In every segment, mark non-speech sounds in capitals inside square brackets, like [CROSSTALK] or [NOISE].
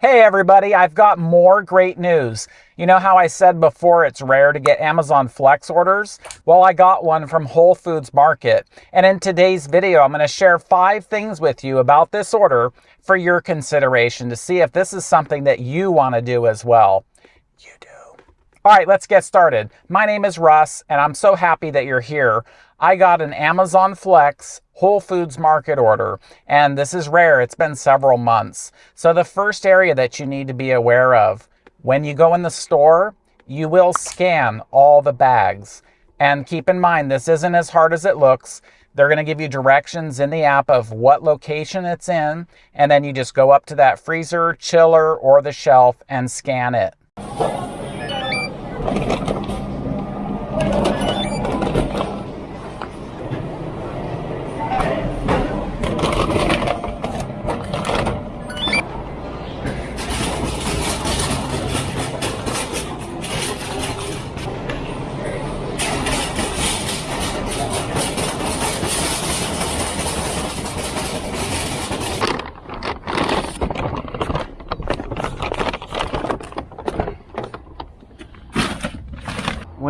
Hey everybody, I've got more great news. You know how I said before it's rare to get Amazon Flex orders? Well, I got one from Whole Foods Market. And in today's video, I'm going to share five things with you about this order for your consideration to see if this is something that you want to do as well. All right, let's get started. My name is Russ, and I'm so happy that you're here. I got an Amazon Flex Whole Foods Market order, and this is rare. It's been several months. So the first area that you need to be aware of, when you go in the store, you will scan all the bags. And keep in mind, this isn't as hard as it looks. They're going to give you directions in the app of what location it's in, and then you just go up to that freezer, chiller, or the shelf and scan it.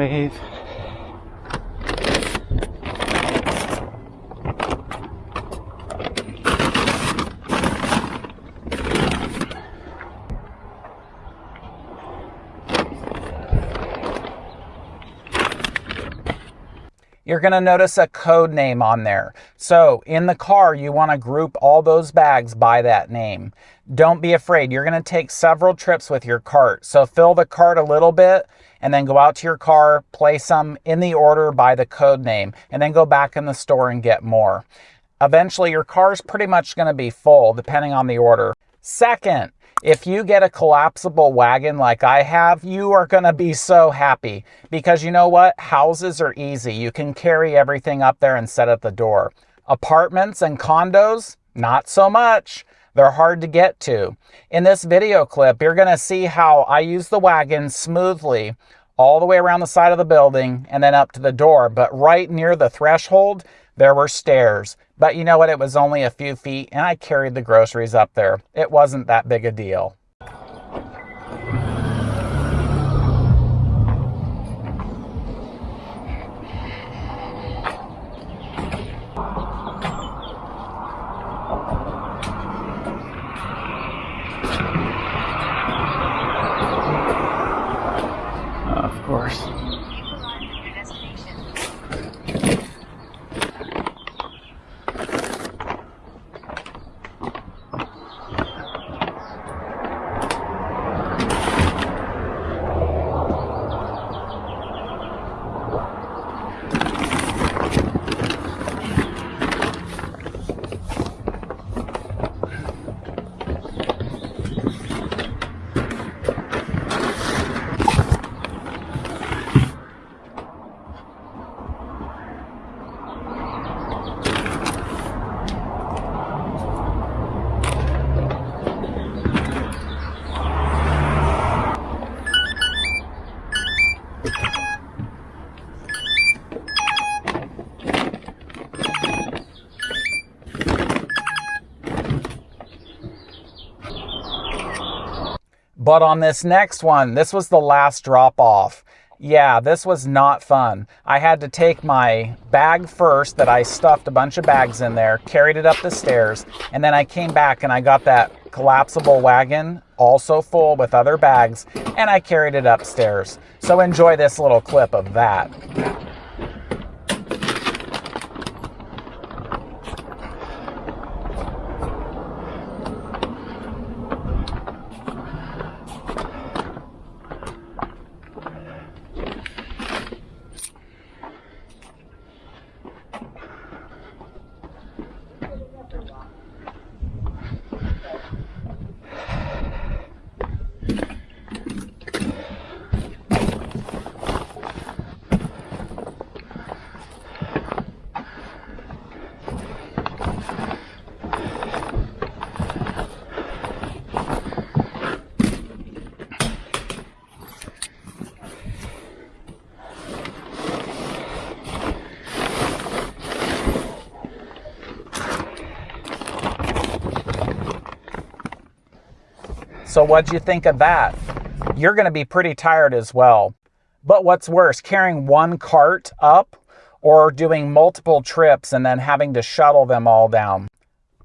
Wave. You're going to notice a code name on there. So in the car, you want to group all those bags by that name. Don't be afraid. You're going to take several trips with your cart. So fill the cart a little bit and then go out to your car, place them in the order by the code name, and then go back in the store and get more. Eventually, your car is pretty much going to be full depending on the order. Second, if you get a collapsible wagon like I have, you are going to be so happy because you know what? Houses are easy. You can carry everything up there and set at the door. Apartments and condos, not so much. They're hard to get to. In this video clip, you're going to see how I use the wagon smoothly all the way around the side of the building and then up to the door. But right near the threshold, there were stairs. But you know what? It was only a few feet and I carried the groceries up there. It wasn't that big a deal. But on this next one, this was the last drop off. Yeah, this was not fun. I had to take my bag first that I stuffed a bunch of bags in there, carried it up the stairs, and then I came back and I got that collapsible wagon also full with other bags and I carried it upstairs. So enjoy this little clip of that. So what'd you think of that? You're going to be pretty tired as well. But what's worse, carrying one cart up or doing multiple trips and then having to shuttle them all down?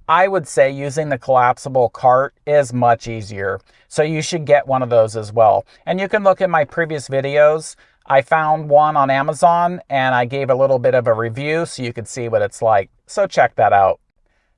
I would say using the collapsible cart is much easier. So you should get one of those as well. And you can look at my previous videos. I found one on Amazon and I gave a little bit of a review so you could see what it's like. So check that out.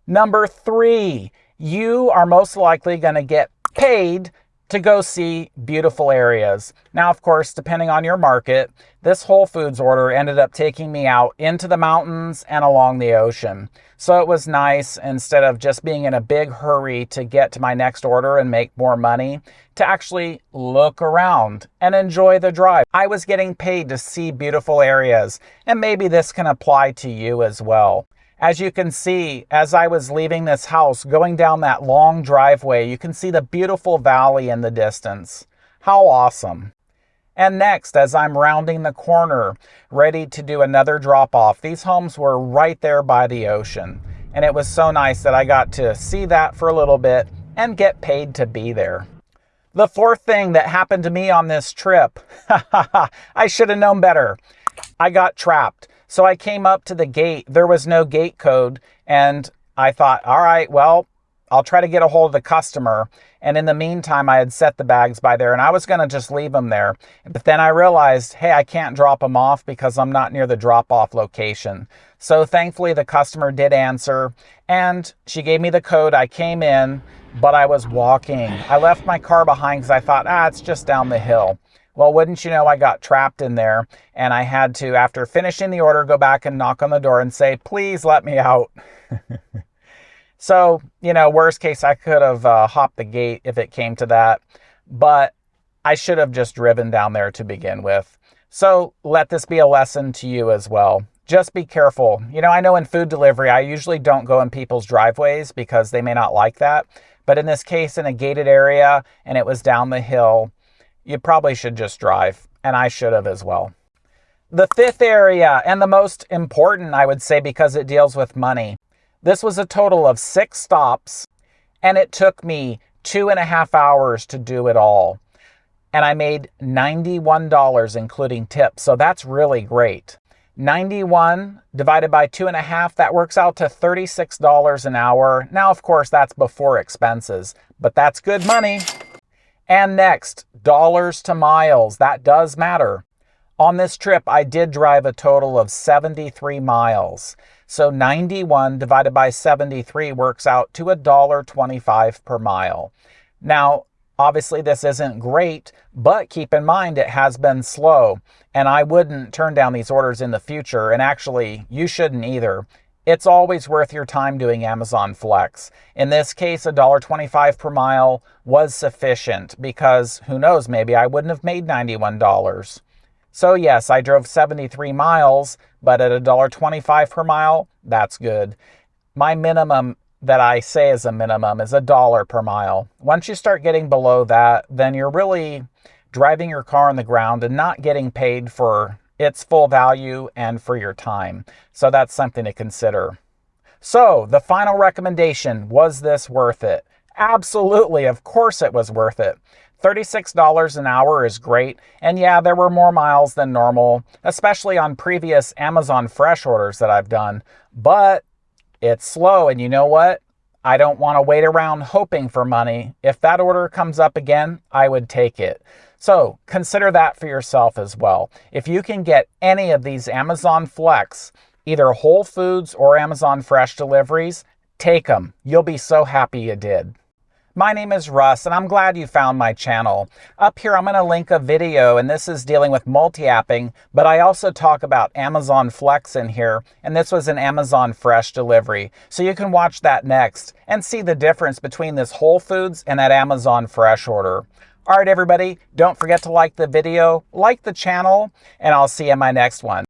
Number three, you are most likely going to get paid to go see beautiful areas. Now, of course, depending on your market, this Whole Foods order ended up taking me out into the mountains and along the ocean. So it was nice instead of just being in a big hurry to get to my next order and make more money to actually look around and enjoy the drive. I was getting paid to see beautiful areas and maybe this can apply to you as well. As you can see, as I was leaving this house, going down that long driveway, you can see the beautiful valley in the distance. How awesome. And next, as I'm rounding the corner, ready to do another drop off, these homes were right there by the ocean. And it was so nice that I got to see that for a little bit and get paid to be there. The fourth thing that happened to me on this trip, [LAUGHS] I should have known better. I got trapped. So I came up to the gate. There was no gate code. And I thought, all right, well, I'll try to get a hold of the customer. And in the meantime, I had set the bags by there and I was going to just leave them there. But then I realized, hey, I can't drop them off because I'm not near the drop off location. So thankfully, the customer did answer and she gave me the code. I came in, but I was walking. I left my car behind because I thought, ah, it's just down the hill. Well, wouldn't you know, I got trapped in there and I had to, after finishing the order, go back and knock on the door and say, please let me out. [LAUGHS] so, you know, worst case, I could have uh, hopped the gate if it came to that, but I should have just driven down there to begin with. So let this be a lesson to you as well. Just be careful. You know, I know in food delivery, I usually don't go in people's driveways because they may not like that. But in this case, in a gated area and it was down the hill, you probably should just drive, and I should have as well. The fifth area, and the most important, I would say, because it deals with money. This was a total of six stops, and it took me two and a half hours to do it all. And I made $91, including tips, so that's really great. 91 divided by two and a half, that works out to $36 an hour. Now, of course, that's before expenses, but that's good money. And next, dollars to miles. That does matter. On this trip, I did drive a total of 73 miles. So 91 divided by 73 works out to $1.25 per mile. Now, obviously this isn't great, but keep in mind it has been slow. And I wouldn't turn down these orders in the future. And actually, you shouldn't either. It's always worth your time doing Amazon Flex. In this case, $1.25 per mile was sufficient because who knows, maybe I wouldn't have made $91. So yes, I drove 73 miles, but at $1.25 per mile, that's good. My minimum that I say is a minimum is a dollar per mile. Once you start getting below that, then you're really driving your car on the ground and not getting paid for its full value and for your time. So that's something to consider. So the final recommendation, was this worth it? Absolutely, of course it was worth it. $36 an hour is great, and yeah, there were more miles than normal, especially on previous Amazon Fresh orders that I've done, but it's slow, and you know what? I don't want to wait around hoping for money. If that order comes up again, I would take it. So consider that for yourself as well. If you can get any of these Amazon Flex, either Whole Foods or Amazon Fresh deliveries, take them. You'll be so happy you did. My name is Russ, and I'm glad you found my channel. Up here, I'm going to link a video, and this is dealing with multi-apping, but I also talk about Amazon Flex in here, and this was an Amazon Fresh delivery. So you can watch that next and see the difference between this Whole Foods and that Amazon Fresh order. All right, everybody, don't forget to like the video, like the channel, and I'll see you in my next one.